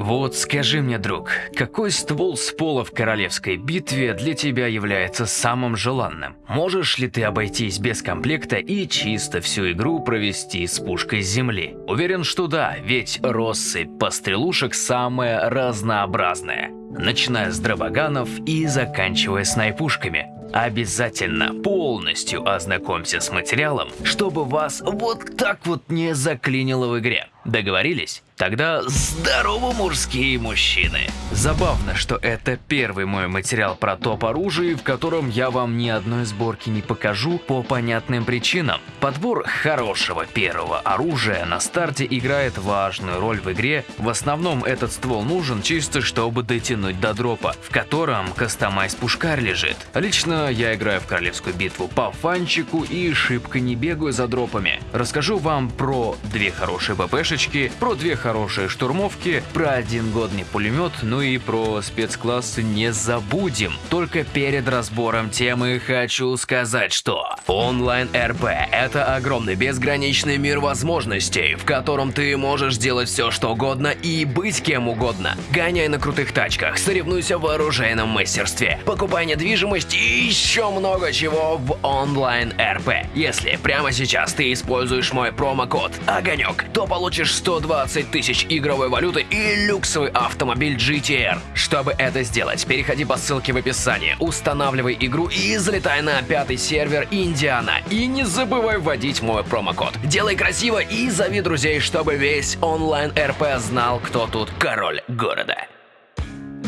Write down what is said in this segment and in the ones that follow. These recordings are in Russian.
Вот скажи мне, друг, какой ствол с пола в королевской битве для тебя является самым желанным? Можешь ли ты обойтись без комплекта и чисто всю игру провести с пушкой земли? Уверен, что да, ведь россыпь пострелушек самая разнообразная. Начиная с дробоганов и заканчивая снайпушками. Обязательно полностью ознакомься с материалом, чтобы вас вот так вот не заклинило в игре. Договорились? Тогда здорово, мужские мужчины! Забавно, что это первый мой материал про топ оружия, в котором я вам ни одной сборки не покажу по понятным причинам. Подбор хорошего первого оружия на старте играет важную роль в игре. В основном этот ствол нужен чисто чтобы дотянуть до дропа, в котором кастомайз пушкарь лежит. Лично я играю в королевскую битву по фанчику и шибко не бегаю за дропами. Расскажу вам про две хорошие ППшечки, про две хорошие штурмовки, про один годный пулемет, ну и про спецклассы не забудем. Только перед разбором темы хочу сказать, что онлайн РП – это огромный безграничный мир возможностей, в котором ты можешь делать все, что угодно и быть кем угодно. Гоняй на крутых тачках, соревнуйся в оружейном мастерстве, покупай недвижимость и еще много чего в онлайн РП. Если прямо сейчас ты используешь мой промокод ОГОНЕК, то получишь 120 тысяч игровой валюты и люксовый автомобиль GTR. Чтобы это сделать, переходи по ссылке в описании, устанавливай игру и залетай на пятый сервер Индиана. И не забывай вводить мой промокод. Делай красиво и зови друзей, чтобы весь онлайн РП знал, кто тут король города.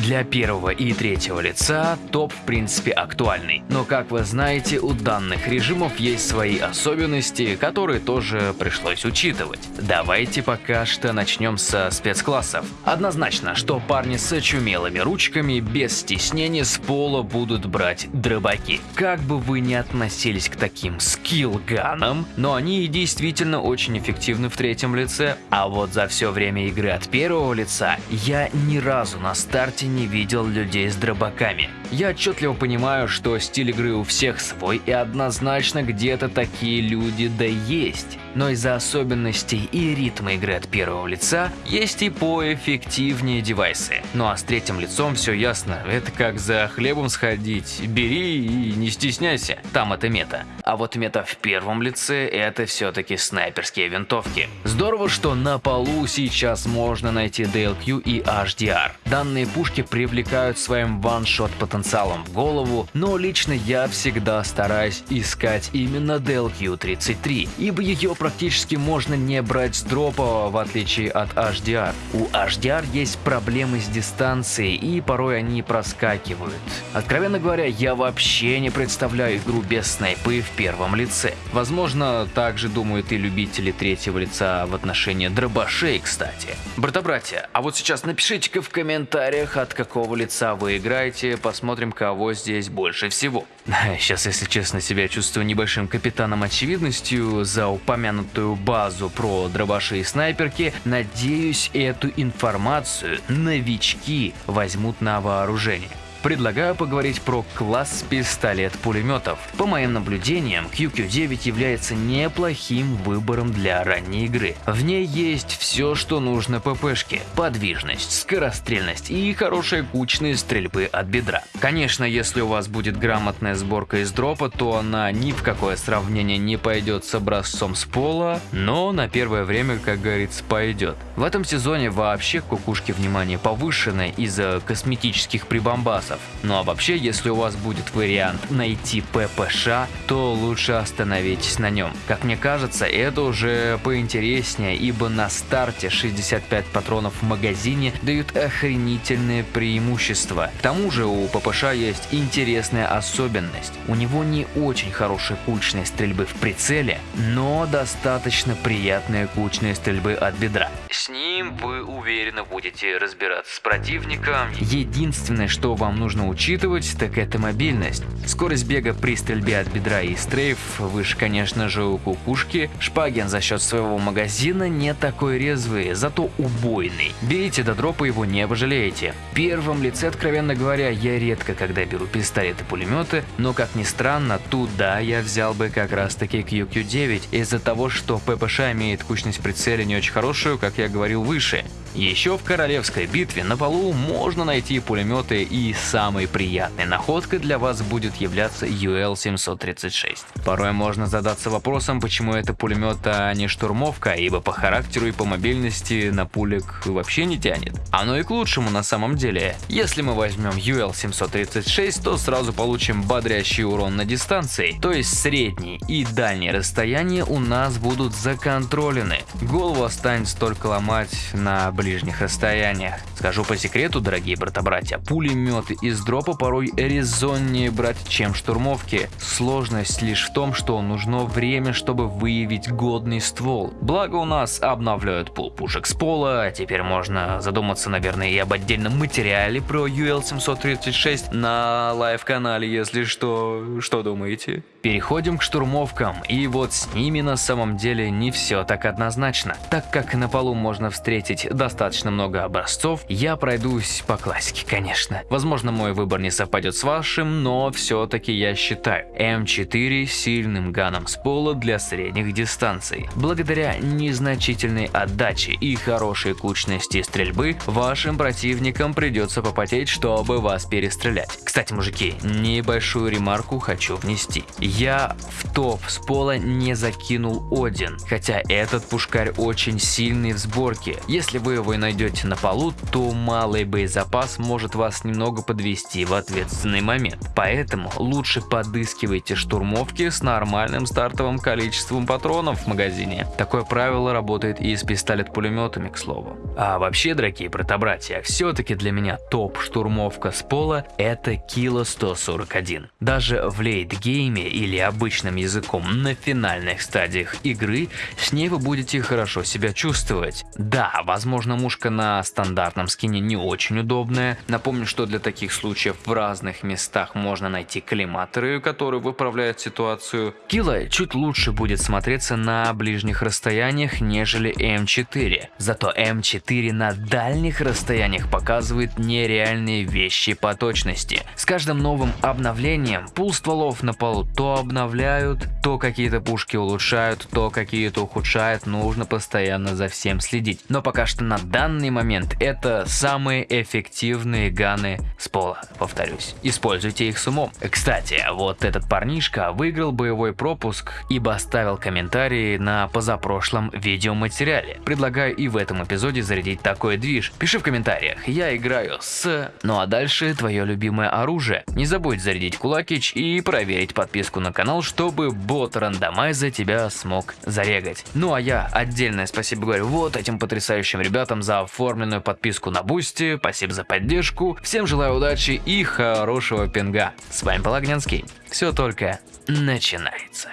Для первого и третьего лица топ в принципе актуальный, но как вы знаете, у данных режимов есть свои особенности, которые тоже пришлось учитывать. Давайте пока что начнем со спецклассов. Однозначно, что парни с очумелыми ручками без стеснения с пола будут брать дробаки. Как бы вы ни относились к таким скиллганам, но они действительно очень эффективны в третьем лице, а вот за все время игры от первого лица я ни разу на старте не видел людей с дробаками. Я отчетливо понимаю, что стиль игры у всех свой и однозначно где-то такие люди да есть. Но из-за особенностей и ритма игры от первого лица есть и поэффективнее девайсы. Ну а с третьим лицом все ясно, это как за хлебом сходить, бери и не стесняйся, там это мета. А вот мета в первом лице это все-таки снайперские винтовки. Здорово, что на полу сейчас можно найти DLQ и HDR. Данные пушки привлекают своим ваншот потенциалом в голову, но лично я всегда стараюсь искать именно DLQ-33, ибо ее практически можно не брать с дропа, в отличие от HDR. У HDR есть проблемы с дистанцией, и порой они проскакивают. Откровенно говоря, я вообще не представляю игру без снайпы в первом лице. Возможно, также думают и любители третьего лица в отношении дробашей, кстати. Брата-братья, а вот сейчас напишите-ка в комментариях, от какого лица вы играете, посмотрим, кого здесь больше всего. Сейчас, если честно, себя чувствую небольшим капитаном очевидностью за упомянутую базу про дробаши и снайперки. Надеюсь, эту информацию новички возьмут на вооружение. Предлагаю поговорить про класс пистолет-пулеметов. По моим наблюдениям, QQ9 является неплохим выбором для ранней игры. В ней есть все, что нужно ППшке. Подвижность, скорострельность и хорошая кучность стрельбы от бедра. Конечно, если у вас будет грамотная сборка из дропа, то она ни в какое сравнение не пойдет с образцом с пола, но на первое время, как говорится, пойдет. В этом сезоне вообще кукушки внимания повышены из-за косметических прибамбасов шансов. Ну а вообще, если у вас будет вариант найти ППШ, то лучше остановитесь на нем. Как мне кажется, это уже поинтереснее, ибо на старте 65 патронов в магазине дают охренительное преимущество. К тому же у ППШ есть интересная особенность. У него не очень хорошая кучная стрельбы в прицеле, но достаточно приятная кучная стрельбы от бедра. С ним вы уверенно будете разбираться с противником. Единственное, что вам нужно учитывать, так это мобильность. Скорость бега при стрельбе от бедра и стрейф выше, конечно же, у кукушки. Шпаген за счет своего магазина не такой резвый, зато убойный. Берите до дропа его, не пожалеете. В первом лице, откровенно говоря, я редко когда беру пистолеты-пулеметы, но как ни странно, туда я взял бы как раз таки QQ9 из-за того, что ППШ имеет кучность прицеля не очень хорошую, как я говорил выше. Еще в королевской битве на полу можно найти пулеметы и самой приятной находкой для вас будет являться UL-736. Порой можно задаться вопросом, почему это пулемет, а не штурмовка, ибо по характеру и по мобильности на пулек вообще не тянет. Оно и к лучшему на самом деле. Если мы возьмем UL-736, то сразу получим бодрящий урон на дистанции, то есть средний и дальние расстояния у нас будут законтролены. Голову останется только ломать на ближних расстояниях. Скажу по секрету, дорогие брата-братья, пулеметы из дропа порой резоннее брать, чем штурмовки. Сложность лишь в том, что нужно время, чтобы выявить годный ствол. Благо у нас обновляют пул пушек с пола, теперь можно задуматься, наверное, и об отдельном материале про UL-736 на live-канале, если что. Что думаете? Переходим к штурмовкам, и вот с ними на самом деле не все так однозначно. Так как на полу можно встретить достаточно много образцов, я пройдусь по классике, конечно. Возможно, мой выбор не совпадет с вашим, но все-таки я считаю М4 сильным ганом с пола для средних дистанций. Благодаря незначительной отдаче и хорошей кучности стрельбы, вашим противникам придется попотеть, чтобы вас перестрелять. Кстати, мужики, небольшую ремарку хочу внести. Я в топ с пола не закинул Один, хотя этот пушкарь очень сильный в сборке. Если вы его найдете на полу, то малый боезапас может вас немного подвести в ответственный момент. Поэтому лучше подыскивайте штурмовки с нормальным стартовым количеством патронов в магазине. Такое правило работает и с пистолет-пулеметами, к слову. А вообще, дорогие брата-братья, все-таки для меня топ штурмовка с пола это Kilo 141. Даже в лейт-гейме или обычным языком на финальных стадиях игры, с ней вы будете хорошо себя чувствовать. Да, возможно мушка на стандартном скине не очень удобная. Напомню, что для таких случаев в разных местах можно найти коллиматоры, которые выправляют ситуацию. Kilo чуть лучше будет смотреться на ближних расстояниях, нежели М4. Зато М4 на дальних расстояниях показывает нереальные вещи по точности. С каждым новым обновлением пул стволов на полу обновляют, то какие-то пушки улучшают, то какие-то ухудшают, нужно постоянно за всем следить. Но пока что на данный момент это самые эффективные ганы с пола, повторюсь. Используйте их с умом. Кстати, вот этот парнишка выиграл боевой пропуск, ибо оставил комментарии на позапрошлом видеоматериале. Предлагаю и в этом эпизоде зарядить такой движ. Пиши в комментариях, я играю с... Ну а дальше твое любимое оружие. Не забудь зарядить кулакич и проверить подписку на канал, чтобы бот рандомайза тебя смог зарегать. Ну а я отдельное спасибо говорю вот этим потрясающим ребятам за оформленную подписку на Boosty, спасибо за поддержку, всем желаю удачи и хорошего пинга. С вами был Огнянский, все только начинается.